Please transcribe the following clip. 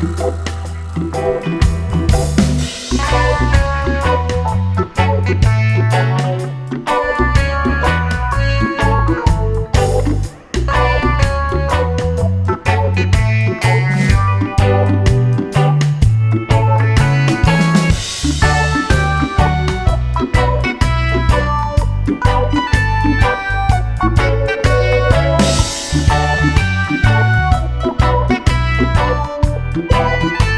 Bye. you.